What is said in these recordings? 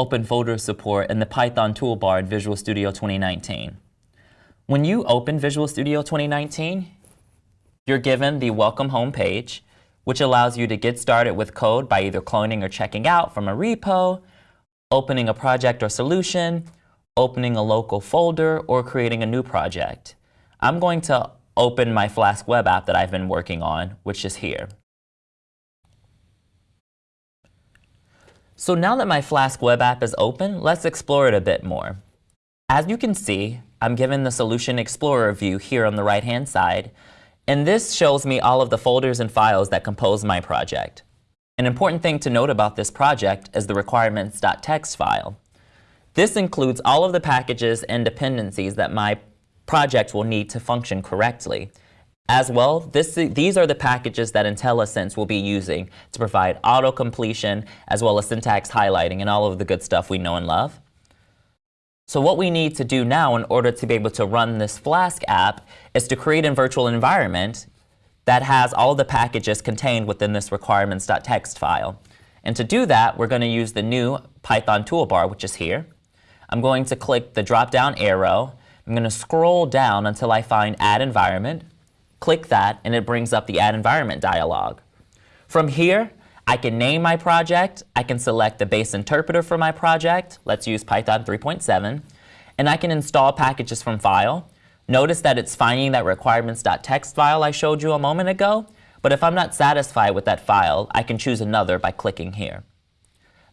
open folder support in the Python toolbar in Visual Studio 2019. When you open Visual Studio 2019, you're given the Welcome Home page, which allows you to get started with code by either cloning or checking out from a repo, opening a project or solution, opening a local folder, or creating a new project. I'm going to open my Flask web app that I've been working on, which is here. So now that my Flask web app is open, let's explore it a bit more. As you can see, I'm given the Solution Explorer view here on the right-hand side, and this shows me all of the folders and files that compose my project. An important thing to note about this project is the requirements.txt file. This includes all of the packages and dependencies that my project will need to function correctly, as well, this, these are the packages that IntelliSense will be using to provide auto-completion as well as syntax highlighting and all of the good stuff we know and love. So what we need to do now in order to be able to run this Flask app is to create a virtual environment that has all the packages contained within this requirements.txt file. And to do that, we're going to use the new Python toolbar, which is here. I'm going to click the drop-down arrow. I'm going to scroll down until I find Add Environment. Click that, and it brings up the Add Environment dialog. From here, I can name my project, I can select the base interpreter for my project, let's use Python 3.7, and I can install packages from file. Notice that it's finding that requirements.txt file I showed you a moment ago, but if I'm not satisfied with that file, I can choose another by clicking here.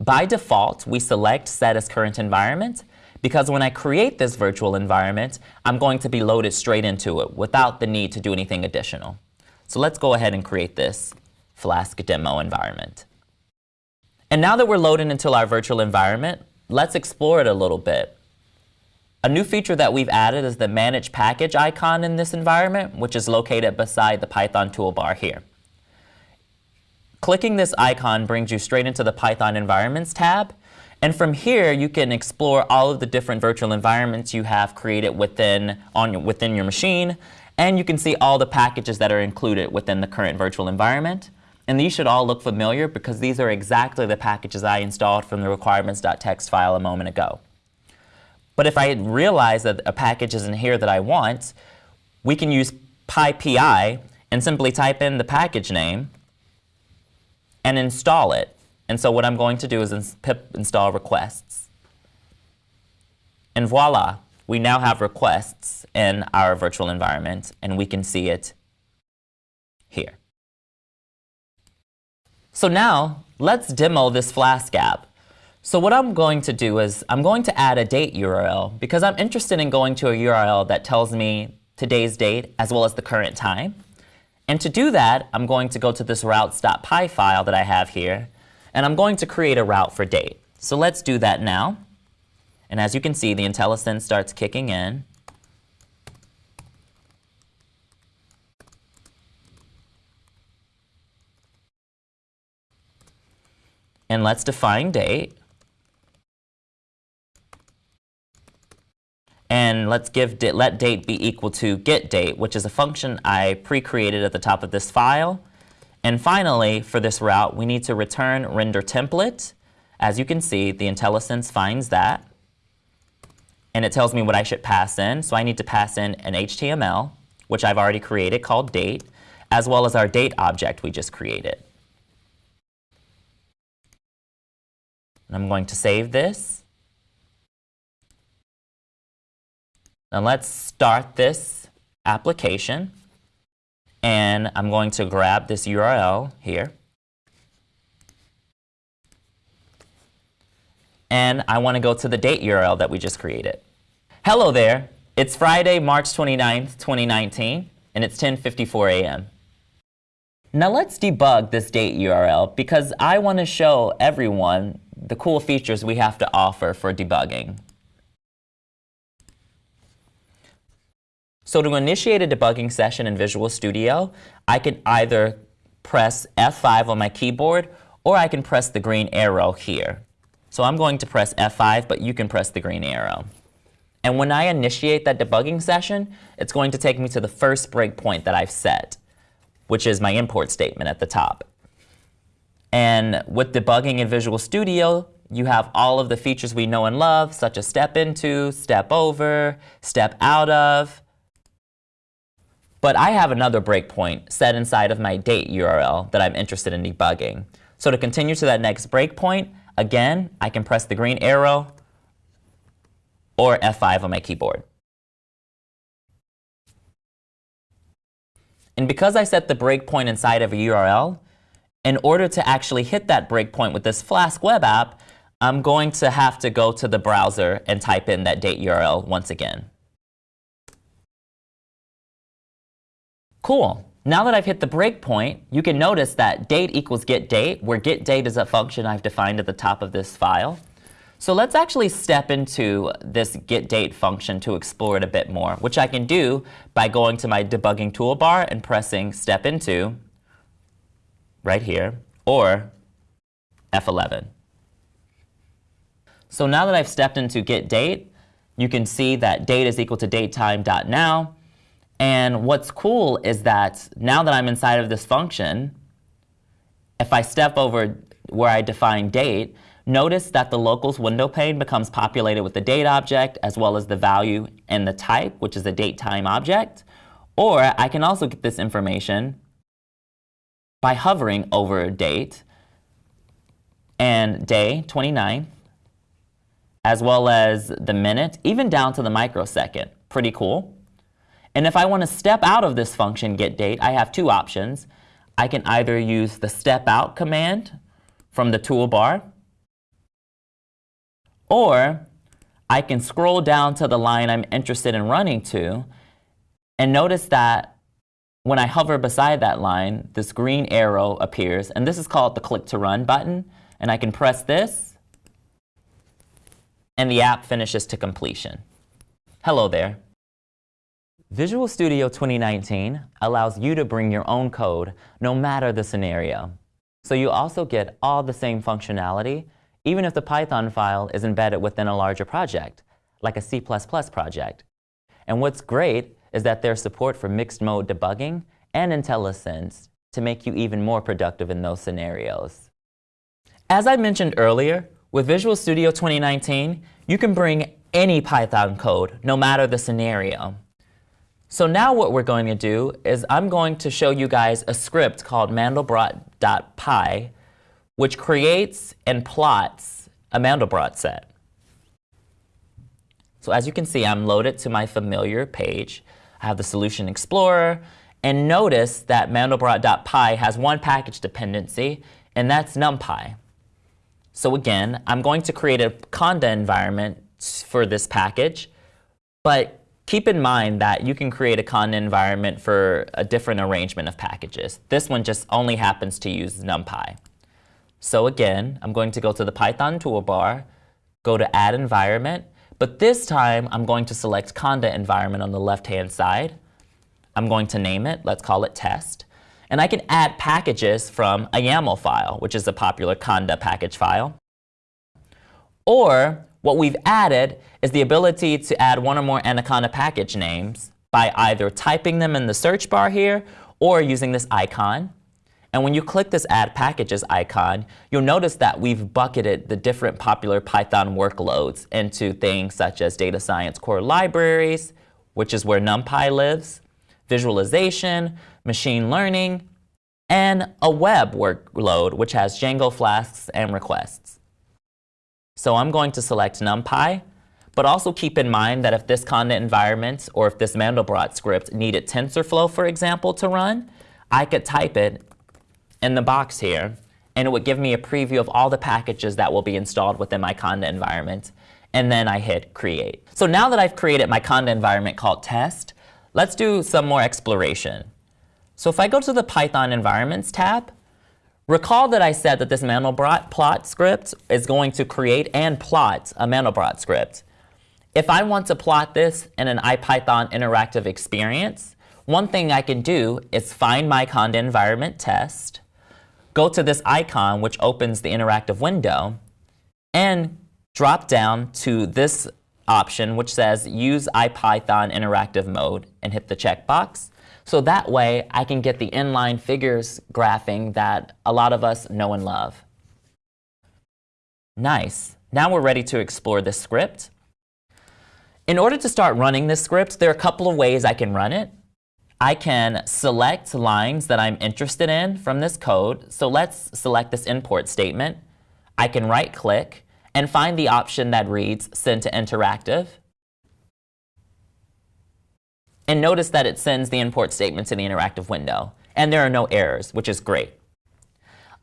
By default, we select Set as Current Environment, because when I create this virtual environment, I'm going to be loaded straight into it without the need to do anything additional. So let's go ahead and create this Flask demo environment. And now that we're loaded into our virtual environment, let's explore it a little bit. A new feature that we've added is the Manage Package icon in this environment, which is located beside the Python toolbar here. Clicking this icon brings you straight into the Python Environments tab, and from here, you can explore all of the different virtual environments you have created within, on, within your machine, and you can see all the packages that are included within the current virtual environment. And these should all look familiar because these are exactly the packages I installed from the requirements.txt file a moment ago. But if I realize that a package isn't here that I want, we can use PyPI and simply type in the package name and install it. And so what I'm going to do is pip install requests. And voila, we now have requests in our virtual environment, and we can see it here. So now, let's demo this Flask app. So what I'm going to do is I'm going to add a date URL because I'm interested in going to a URL that tells me today's date as well as the current time. And to do that, I'm going to go to this routes.py file that I have here, and I'm going to create a route for date. So let's do that now. And as you can see, the IntelliSense starts kicking in. And let's define date. And let's give let date be equal to get date, which is a function I pre-created at the top of this file. And finally, for this route, we need to return render template. As you can see, the IntelliSense finds that. And it tells me what I should pass in. So I need to pass in an HTML, which I've already created called date, as well as our date object we just created. And I'm going to save this. Now let's start this application. And I'm going to grab this URL here. And I want to go to the date URL that we just created. Hello there. It's Friday, March 29th, 2019, and it's 10.54 a.m. Now let's debug this date URL because I want to show everyone the cool features we have to offer for debugging. So to initiate a debugging session in Visual Studio, I can either press F5 on my keyboard or I can press the green arrow here. So I'm going to press F5, but you can press the green arrow. And when I initiate that debugging session, it's going to take me to the first breakpoint that I've set, which is my import statement at the top. And with debugging in Visual Studio, you have all of the features we know and love, such as step into, step over, step out of. But I have another breakpoint set inside of my date URL that I'm interested in debugging. So to continue to that next breakpoint, again, I can press the green arrow or F5 on my keyboard. And because I set the breakpoint inside of a URL, in order to actually hit that breakpoint with this Flask web app, I'm going to have to go to the browser and type in that date URL once again. Cool. Now that I've hit the breakpoint, you can notice that date equals get date, where get date is a function I've defined at the top of this file. So let's actually step into this get date function to explore it a bit more, which I can do by going to my debugging toolbar and pressing step into right here, or F11. So now that I've stepped into get date, you can see that date is equal to datetime.now. And what's cool is that now that I'm inside of this function, if I step over where I define date, notice that the locals window pane becomes populated with the date object as well as the value and the type, which is a date time object. Or I can also get this information by hovering over date and day 29 as well as the minute, even down to the microsecond. Pretty cool. And if I want to step out of this function getDate, I have two options. I can either use the step out command from the toolbar, or I can scroll down to the line I'm interested in running to and notice that when I hover beside that line, this green arrow appears, and this is called the click to run button, and I can press this and the app finishes to completion. Hello there. Visual Studio 2019 allows you to bring your own code no matter the scenario. So you also get all the same functionality even if the Python file is embedded within a larger project, like a C++ project. And what's great is that there's support for mixed mode debugging and IntelliSense to make you even more productive in those scenarios. As I mentioned earlier, with Visual Studio 2019, you can bring any Python code, no matter the scenario. So now what we're going to do is I'm going to show you guys a script called mandelbrot.py, which creates and plots a Mandelbrot set. So as you can see, I'm loaded to my familiar page. I have the Solution Explorer, and notice that mandelbrot.py has one package dependency, and that's NumPy. So again, I'm going to create a conda environment for this package, but keep in mind that you can create a conda environment for a different arrangement of packages. This one just only happens to use NumPy. So again, I'm going to go to the Python toolbar, go to Add Environment, but this time I'm going to select Conda Environment on the left-hand side. I'm going to name it, let's call it Test. And I can add packages from a YAML file, which is a popular Conda package file. Or what we've added is the ability to add one or more Anaconda package names by either typing them in the search bar here or using this icon. And when you click this Add Packages icon, you'll notice that we've bucketed the different popular Python workloads into things such as data science core libraries, which is where NumPy lives, visualization, machine learning, and a web workload, which has Django flasks and requests. So I'm going to select NumPy, but also keep in mind that if this conda environment or if this Mandelbrot script needed TensorFlow, for example, to run, I could type it in the box here, and it would give me a preview of all the packages that will be installed within my Conda environment. And then I hit Create. So now that I've created my Conda environment called Test, let's do some more exploration. So if I go to the Python Environments tab, recall that I said that this Mandelbrot plot script is going to create and plot a Mandelbrot script. If I want to plot this in an IPython interactive experience, one thing I can do is find my Conda environment test, go to this icon which opens the interactive window and drop down to this option which says use IPython interactive mode and hit the checkbox. So that way I can get the inline figures graphing that a lot of us know and love. Nice. Now we're ready to explore this script. In order to start running this script, there are a couple of ways I can run it. I can select lines that I'm interested in from this code. So let's select this import statement. I can right-click and find the option that reads Send to Interactive. And notice that it sends the import statement to the interactive window. And there are no errors, which is great.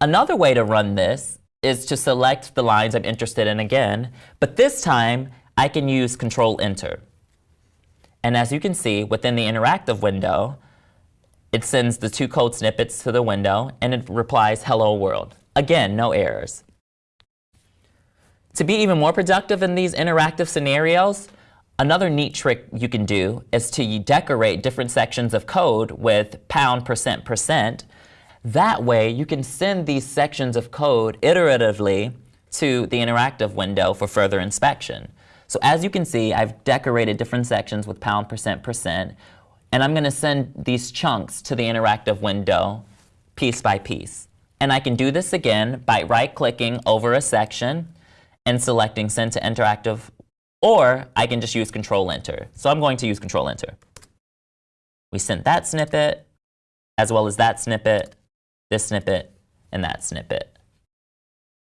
Another way to run this is to select the lines I'm interested in again, but this time I can use Control Enter. And as you can see, within the interactive window, it sends the two code snippets to the window and it replies hello world. Again, no errors. To be even more productive in these interactive scenarios, another neat trick you can do is to decorate different sections of code with pound percent percent. That way, you can send these sections of code iteratively to the interactive window for further inspection. So as you can see, I've decorated different sections with pound percent percent, and I'm going to send these chunks to the interactive window piece by piece. And I can do this again by right-clicking over a section and selecting Send to Interactive, or I can just use Control-Enter. So I'm going to use Control-Enter. We sent that snippet, as well as that snippet, this snippet, and that snippet.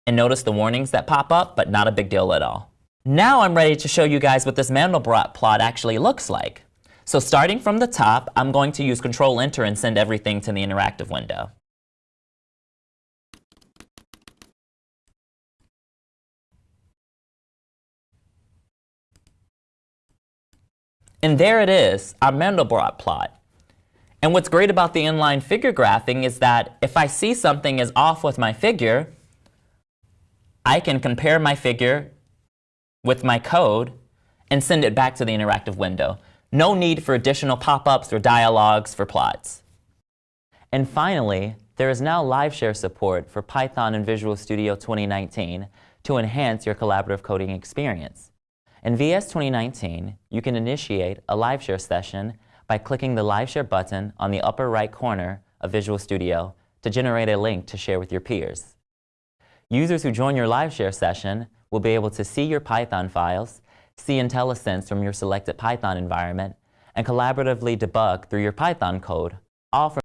And notice the warnings that pop up, but not a big deal at all. Now I'm ready to show you guys what this Mandelbrot plot actually looks like. So starting from the top, I'm going to use Control Enter and send everything to the interactive window. And there it is, our Mandelbrot plot. And what's great about the inline figure graphing is that if I see something is off with my figure, I can compare my figure with my code and send it back to the interactive window. No need for additional pop-ups or dialogues for plots. And finally, there is now live share support for Python and Visual Studio 2019 to enhance your collaborative coding experience. In VS 2019, you can initiate a LiveShare session by clicking the LiveShare button on the upper right corner of Visual Studio to generate a link to share with your peers. Users who join your LiveShare session will be able to see your Python files, see IntelliSense from your selected Python environment, and collaboratively debug through your Python code, all from